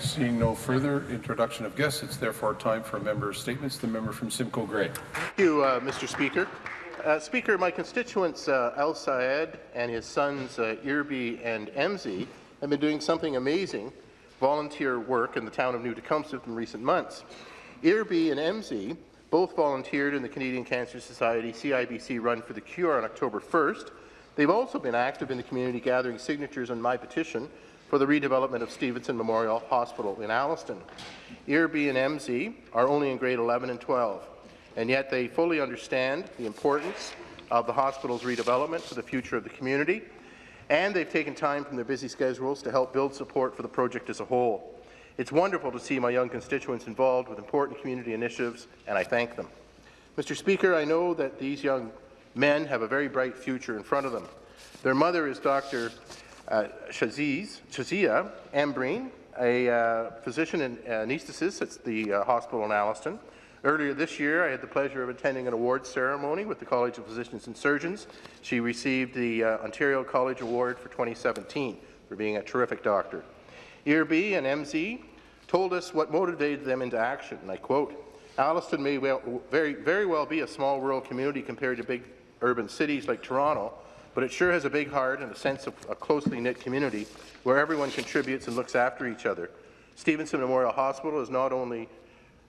Seeing no further introduction of guests, it's therefore time for member statements. The member from Simcoe Grey. Thank you, uh, Mr. Speaker. Uh, Speaker, my constituents uh, Al Sayed and his sons uh, Irby and Emzi have been doing something amazing volunteer work in the town of New Tecumseth in recent months. Irby and Emzi both volunteered in the Canadian Cancer Society CIBC Run for the Cure on October 1st. They've also been active in the community gathering signatures on my petition for the redevelopment of Stevenson Memorial Hospital in Alliston. Irby and Emzi are only in grade 11 and 12, and yet they fully understand the importance of the hospital's redevelopment for the future of the community, and they've taken time from their busy schedules to help build support for the project as a whole. It's wonderful to see my young constituents involved with important community initiatives, and I thank them. Mr. Speaker, I know that these young men have a very bright future in front of them. Their mother is Dr. Uh, Shazia Ambreen, a uh, physician and anesthetist at the uh, hospital in Alliston. Earlier this year, I had the pleasure of attending an awards ceremony with the College of Physicians and Surgeons. She received the uh, Ontario College Award for 2017 for being a terrific doctor. Irby and Emzi told us what motivated them into action, and I quote, Alliston may well, very, very well be a small rural community compared to big urban cities like Toronto, but it sure has a big heart and a sense of a closely knit community where everyone contributes and looks after each other. Stevenson Memorial Hospital is not only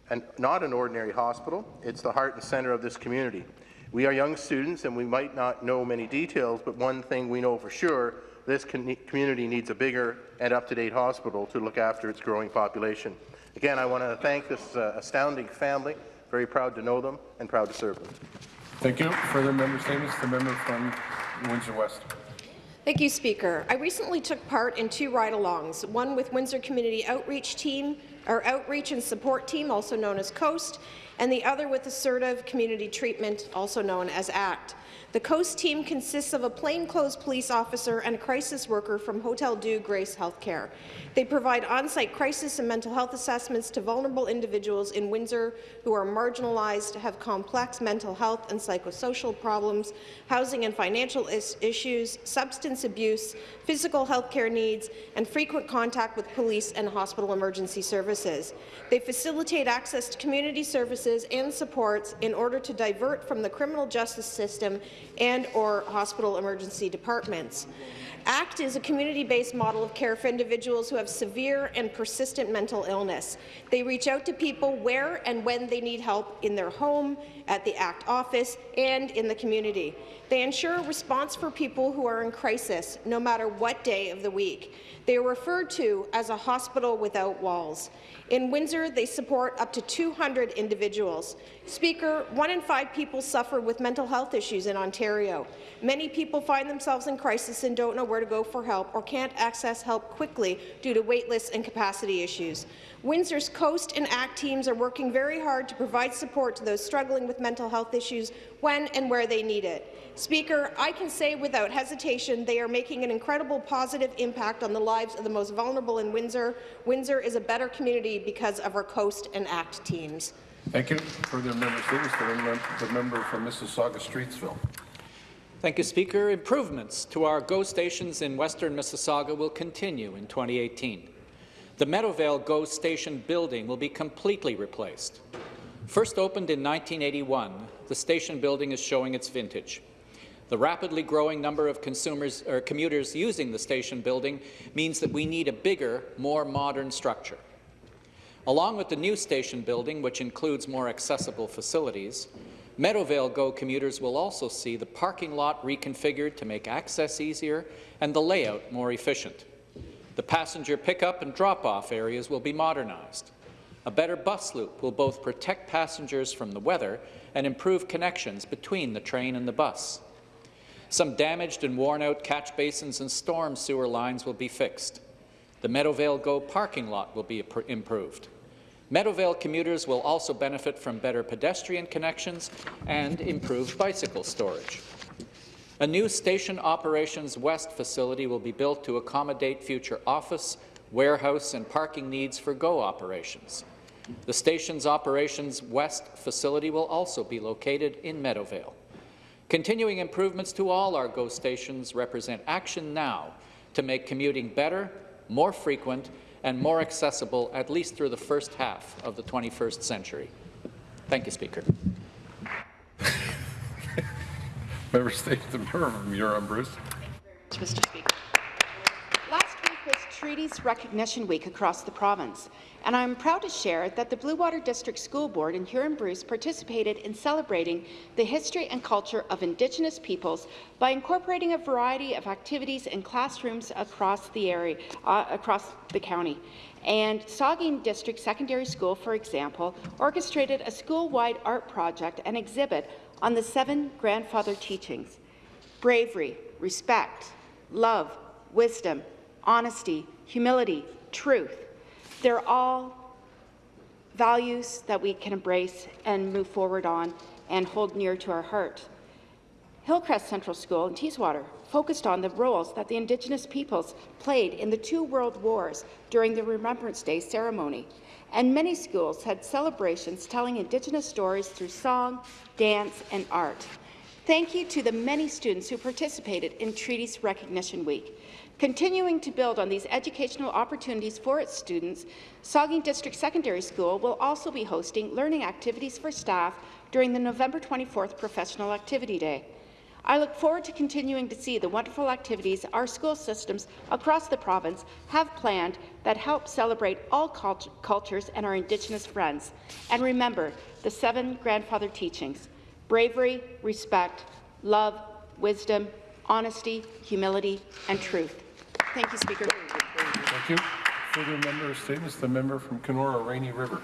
an, not an ordinary hospital, it's the heart and centre of this community. We are young students and we might not know many details, but one thing we know for sure, this community needs a bigger and up-to-date hospital to look after its growing population. Again, I want to thank this uh, astounding family. Very proud to know them and proud to serve them. Thank you. Further member statements. The member from Windsor West. Thank you, Speaker. I recently took part in two ride-alongs, one with Windsor Community Outreach Team, our Outreach and Support Team, also known as COAST, and the other with Assertive Community Treatment, also known as ACT. The COAST team consists of a plainclothes police officer and a crisis worker from Hotel-Dieu Grace Healthcare. They provide on-site crisis and mental health assessments to vulnerable individuals in Windsor who are marginalized, have complex mental health and psychosocial problems, housing and financial is issues, substance abuse, physical health care needs, and frequent contact with police and hospital emergency services. They facilitate access to community services and supports in order to divert from the criminal justice system and or hospital emergency departments. ACT is a community-based model of care for individuals who have severe and persistent mental illness. They reach out to people where and when they need help in their home, at the ACT office, and in the community. They ensure a response for people who are in crisis, no matter what day of the week. They are referred to as a hospital without walls. In Windsor, they support up to 200 individuals. Speaker, one in five people suffer with mental health issues in Ontario. Many people find themselves in crisis and don't know where to go for help or can't access help quickly due to waitlist and capacity issues. Windsor's Coast and ACT teams are working very hard to provide support to those struggling with mental health issues when and where they need it. Speaker, I can say without hesitation they are making an incredible positive impact on the lives of the most vulnerable in Windsor. Windsor is a better community because of our Coast and ACT teams. Thank you. Further member statements. The member from Mississauga Streetsville. Thank you, Speaker. Improvements to our GO stations in western Mississauga will continue in 2018. The Meadowvale GO station building will be completely replaced. First opened in 1981, the station building is showing its vintage. The rapidly growing number of consumers or commuters using the station building means that we need a bigger, more modern structure. Along with the new station building, which includes more accessible facilities, Meadowvale GO commuters will also see the parking lot reconfigured to make access easier and the layout more efficient. The passenger pickup and drop-off areas will be modernized. A better bus loop will both protect passengers from the weather and improve connections between the train and the bus. Some damaged and worn-out catch basins and storm sewer lines will be fixed. The Meadowvale GO parking lot will be improved. Meadowvale commuters will also benefit from better pedestrian connections and improved bicycle storage. A new Station Operations West facility will be built to accommodate future office, warehouse and parking needs for GO operations. The station's Operations West facility will also be located in Meadowvale. Continuing improvements to all our GO stations represent action now to make commuting better, more frequent, and more accessible at least through the first half of the 21st century. Thank you, Speaker. Member Statements, the member from Huron Bruce. Mr. Speaker. Was Treaties Recognition Week across the province, and I'm proud to share that the Bluewater District School Board in Huron-Bruce participated in celebrating the history and culture of Indigenous peoples by incorporating a variety of activities in classrooms across the area, uh, across the county. And Saugeen District Secondary School, for example, orchestrated a school-wide art project and exhibit on the seven grandfather teachings bravery, respect, love, wisdom, honesty, humility, truth. They're all values that we can embrace and move forward on and hold near to our heart. Hillcrest Central School in Teeswater focused on the roles that the Indigenous peoples played in the two world wars during the Remembrance Day ceremony. And many schools had celebrations telling Indigenous stories through song, dance, and art. Thank you to the many students who participated in Treaties Recognition Week. Continuing to build on these educational opportunities for its students, Saugeen District Secondary School will also be hosting learning activities for staff during the November 24th Professional Activity Day. I look forward to continuing to see the wonderful activities our school systems across the province have planned that help celebrate all cult cultures and our Indigenous friends. And remember the seven grandfather teachings, bravery, respect, love, wisdom, honesty, humility, and truth. Thank you, Speaker. Thank you. Further member statements, the member from Kenora Rainy River.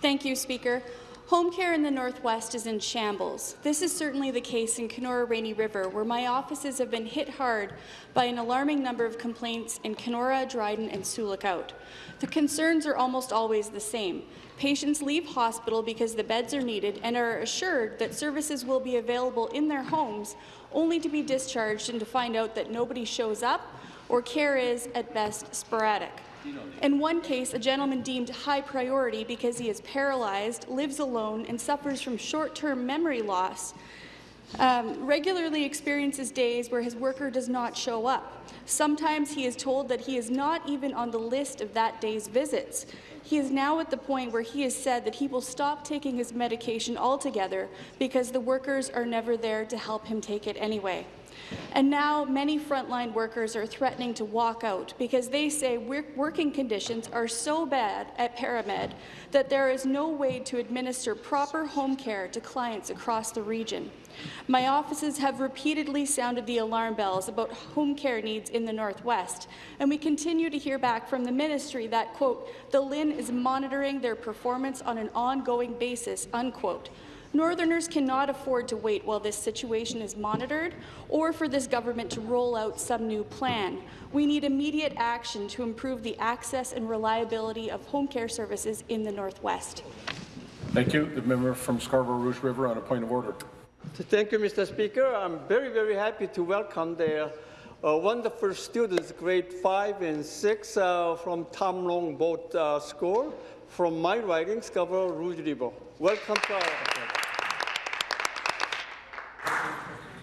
Thank you, Speaker. Home care in the Northwest is in shambles. This is certainly the case in Kenora Rainy River, where my offices have been hit hard by an alarming number of complaints in Kenora, Dryden, and Sioux Lookout. The concerns are almost always the same. Patients leave hospital because the beds are needed and are assured that services will be available in their homes, only to be discharged and to find out that nobody shows up or care is, at best, sporadic. In one case, a gentleman deemed high priority because he is paralyzed, lives alone, and suffers from short-term memory loss, um, regularly experiences days where his worker does not show up. Sometimes he is told that he is not even on the list of that day's visits. He is now at the point where he has said that he will stop taking his medication altogether because the workers are never there to help him take it anyway. And now many frontline workers are threatening to walk out because they say working conditions are so bad at ParaMed that there is no way to administer proper home care to clients across the region. My offices have repeatedly sounded the alarm bells about home care needs in the Northwest, and we continue to hear back from the ministry that, quote, the LHIN is monitoring their performance on an ongoing basis, unquote. Northerners cannot afford to wait while this situation is monitored or for this government to roll out some new plan. We need immediate action to improve the access and reliability of home care services in the Northwest. Thank you. The member from Scarborough Rouge River on a point of order. Thank you, Mr. Speaker. I'm very, very happy to welcome the uh, wonderful students, grade 5 and 6 uh, from Tom Longboat uh, School from my riding, Scarborough Rouge River. Welcome to our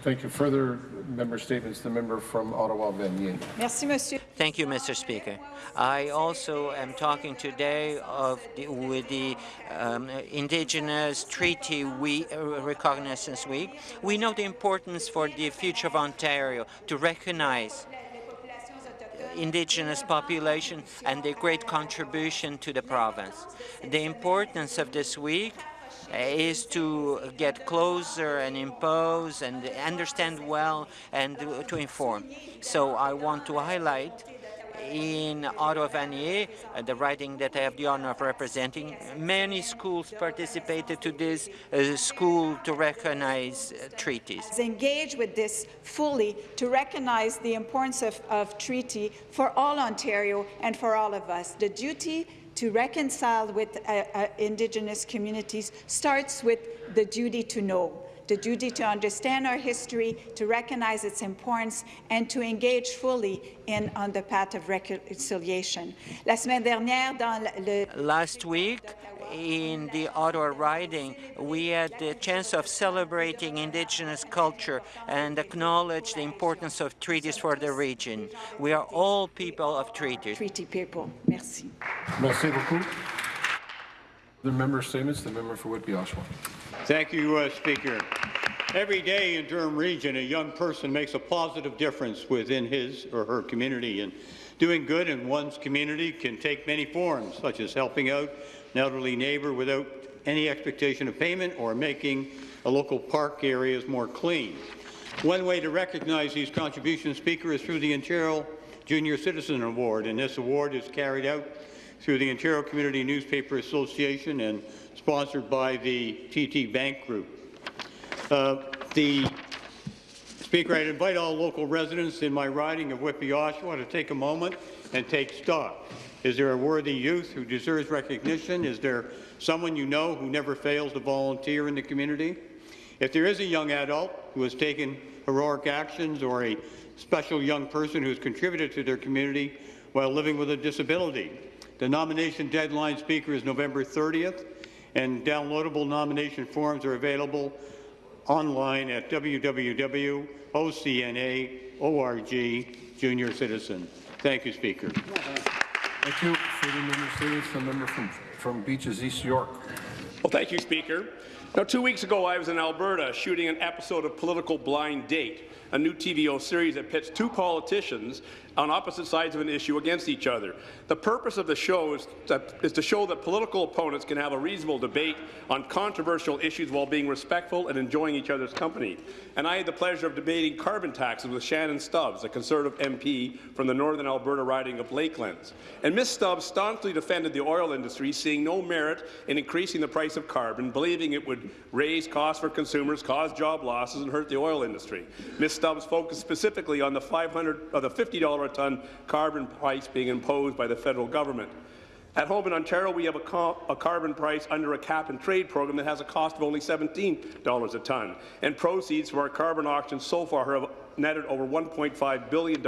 Thank you. Further member statements. The member from Ottawa, Vanier. Merci, Monsieur. Thank you, Mr. Speaker. I also am talking today of the, with the um, Indigenous Treaty Week, uh, Reconnaissance Week. We know the importance for the future of Ontario to recognize Indigenous population and their great contribution to the province. The importance of this week Uh, is to get closer and impose and understand well and to inform. So I want to highlight in Ottawa Vanier, uh, the riding that I have the honor of representing, many schools participated to this uh, school to recognize uh, treaties. Engage with this fully to recognize the importance of, of treaty for all Ontario and for all of us. The duty to reconcile with uh, uh, Indigenous communities starts with the duty to know. The duty to understand our history, to recognize its importance, and to engage fully in on the path of reconciliation. La semaine dernière, dans le Last week, in the Ottawa riding, we had the chance of celebrating Indigenous culture and acknowledge the importance of treaties for the region. We are all people of treaties. treaty people. Merci. Merci beaucoup. The member statements, the member for Whitby Oshawa. Thank you, uh, Speaker. Every day in Durham Region, a young person makes a positive difference within his or her community. And doing good in one's community can take many forms, such as helping out an elderly neighbour without any expectation of payment or making a local park areas more clean. One way to recognize these contributions, Speaker, is through the Ontario Junior Citizen Award, and this award is carried out through the Ontario Community Newspaper Association and sponsored by the TD Bank Group. Uh, the Speaker, I'd invite all local residents in my riding of Whitby Oshawa to take a moment and take stock. Is there a worthy youth who deserves recognition? Is there someone you know who never fails to volunteer in the community? If there is a young adult who has taken heroic actions or a special young person who has contributed to their community while living with a disability, the nomination deadline, Speaker, is November 30th, and downloadable nomination forms are available online at www.ocna.org junior citizen. Thank you, Speaker. Thank you. Further member the member from, from Beaches East York. Well, thank you, Speaker. Now, two weeks ago, I was in Alberta shooting an episode of Political Blind Date, a new TVO series that pits two politicians on opposite sides of an issue against each other. The purpose of the show is, that, is to show that political opponents can have a reasonable debate on controversial issues while being respectful and enjoying each other's company. And I had the pleasure of debating carbon taxes with Shannon Stubbs, a Conservative MP from the Northern Alberta riding of Lakelands. And Ms. Stubbs staunchly defended the oil industry, seeing no merit in increasing the price of carbon, believing it would raise costs for consumers, cause job losses, and hurt the oil industry. Ms. Stubbs focused specifically on the 500 or uh, the $50 a ton carbon price being imposed by the federal government. At home in Ontario, we have a, a, carbon price under a cap-and-trade program that has a cost of only $17 a tonne, and proceeds from our carbon auctions so far have netted over $1.5 billion,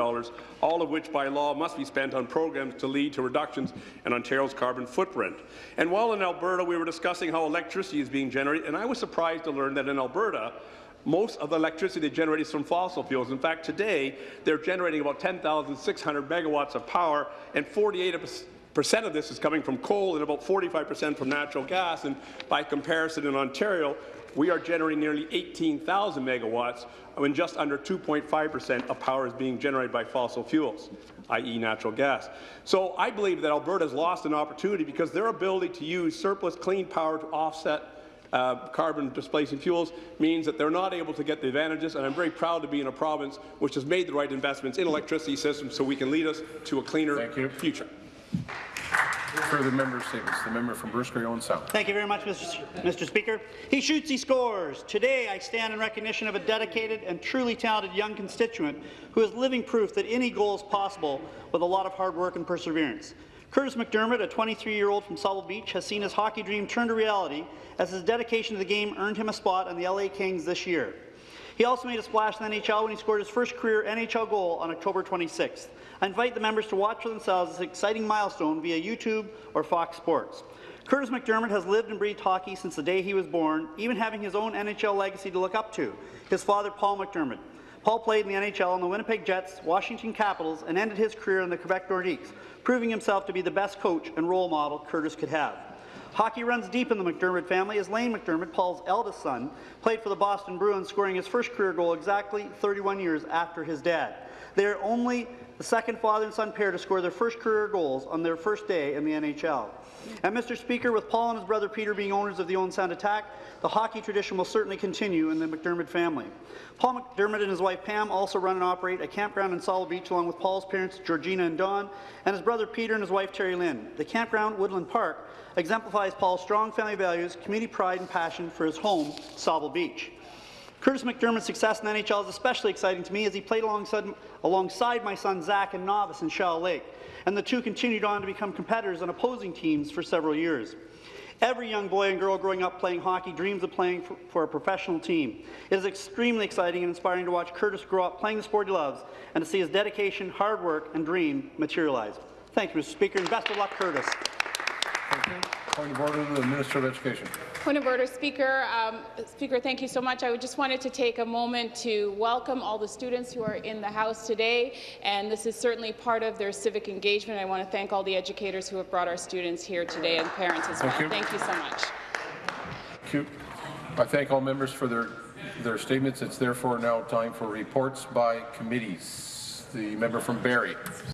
all of which by law must be spent on programs to lead to reductions in Ontario's carbon footprint. And while in Alberta, we were discussing how electricity is being generated, and I was surprised to learn that in Alberta, most of the electricity generated is from fossil fuels. In fact, today, they're generating about 10,600 megawatts of power, and 48 percent of this is coming from coal and about 45 percent from natural gas. And by comparison, in Ontario, we are generating nearly 18,000 megawatts when just under 2.5 percent of power is being generated by fossil fuels, i.e. natural gas. So I believe that Alberta has lost an opportunity because their ability to use surplus clean power to offset uh, carbon displacing fuels means that they're not able to get the advantages, and I'm very proud to be in a province which has made the right investments in electricity systems so we can lead us to a cleaner future. Further member statements. The member from Bruce Grey Owen Sound. Thank you very much, Mr. Mr. Speaker. He shoots, he scores. Today, I stand in recognition of a dedicated and truly talented young constituent who is living proof that any goal is possible with a lot of hard work and perseverance. Kurtis MacDermid, a 23-year-old from Sauble Beach, has seen his hockey dream turn to reality as his dedication to the game earned him a spot on the LA Kings this year. He also made a splash in the NHL when he scored his first career NHL goal on October 26th. I invite the members to watch for themselves this exciting milestone via YouTube or Fox Sports. Kurtis MacDermid has lived and breathed hockey since the day he was born, even having his own NHL legacy to look up to, his father Paul MacDermid. Paul played in the NHL on the Winnipeg Jets, Washington Capitals, and ended his career in the Quebec Nordiques, proving himself to be the best coach and role model Kurtis could have. Hockey runs deep in the MacDermid family as Lane MacDermid, Paul's eldest son, played for the Boston Bruins, scoring his first career goal exactly 31 years after his dad. They are only the second father and son pair to score their first career goals on their first day in the NHL. And Mr. Speaker, with Paul and his brother Peter being owners of the Owen Sound Attack, the hockey tradition will certainly continue in the MacDermid family. Paul MacDermid and his wife Pam also run and operate a campground in Sauble Beach along with Paul's parents Georgina and Don, and his brother Peter and his wife Terry Lynn. The campground, Woodland Park, exemplifies Paul's strong family values, community pride and passion for his home, Sauble Beach. Kurtis MacDermid's success in the NHL is especially exciting to me as he played alongside, alongside my son Zach in novice in Shallow Lake, and the two continued on to become competitors on opposing teams for several years. Every young boy and girl growing up playing hockey dreams of playing for, for a professional team. It is extremely exciting and inspiring to watch Kurtis grow up playing the sport he loves and to see his dedication, hard work, and dream materialize. Thank you, Mr. Speaker, and best of luck, Kurtis. Point of order to the Minister of Education. Point of order, Speaker. Um, Speaker, thank you so much. I just wanted to take a moment to welcome all the students who are in the House today, and this is certainly part of their civic engagement. I want to thank all the educators who have brought our students here today and parents as Thank well. you. Thank you so much. Thank you. I thank all members for their, their statements. It's therefore now time for reports by committees. The member from Barrie.